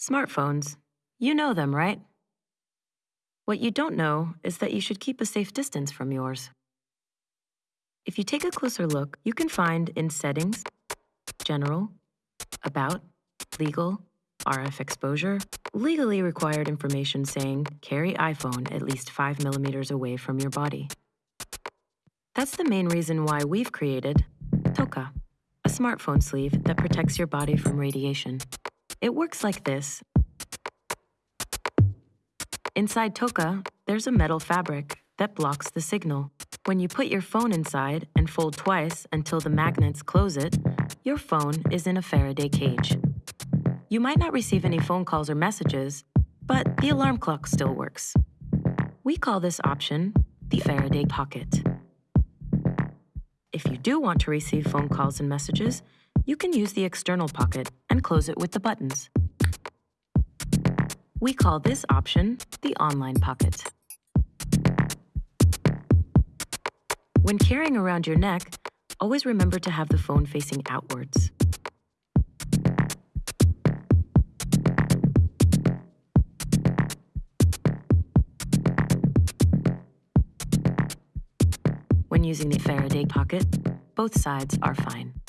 Smartphones. You know them, right? What you don't know is that you should keep a safe distance from yours. If you take a closer look, you can find in Settings, General, About, Legal, RF exposure, legally required information saying carry iPhone at least 5 millimeters away from your body. That's the main reason why we've created Toka, a smartphone sleeve that protects your body from radiation. It works like this. Inside Toka, there's a metal fabric that blocks the signal. When you put your phone inside and fold twice until the magnets close it, your phone is in a Faraday cage. You might not receive any phone calls or messages, but the alarm clock still works. We call this option the Faraday Pocket. If you do want to receive phone calls and messages, you can use the external pocket and close it with the buttons. We call this option the Online Pocket. When carrying around your neck, always remember to have the phone facing outwards. When using the Faraday pocket, both sides are fine.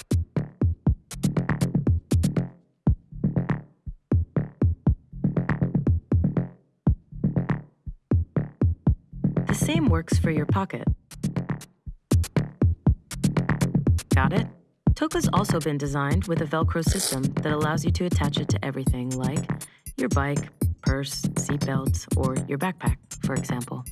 Same works for your pocket. Got it? Toka's also been designed with a Velcro system that allows you to attach it to everything like your bike, purse, seatbelt, or your backpack, for example.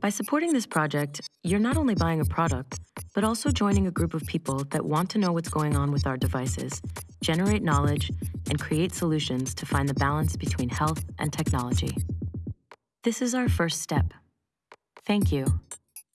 By supporting this project, you're not only buying a product, but also joining a group of people that want to know what's going on with our devices, generate knowledge, and create solutions to find the balance between health and technology. This is our first step. Thank you.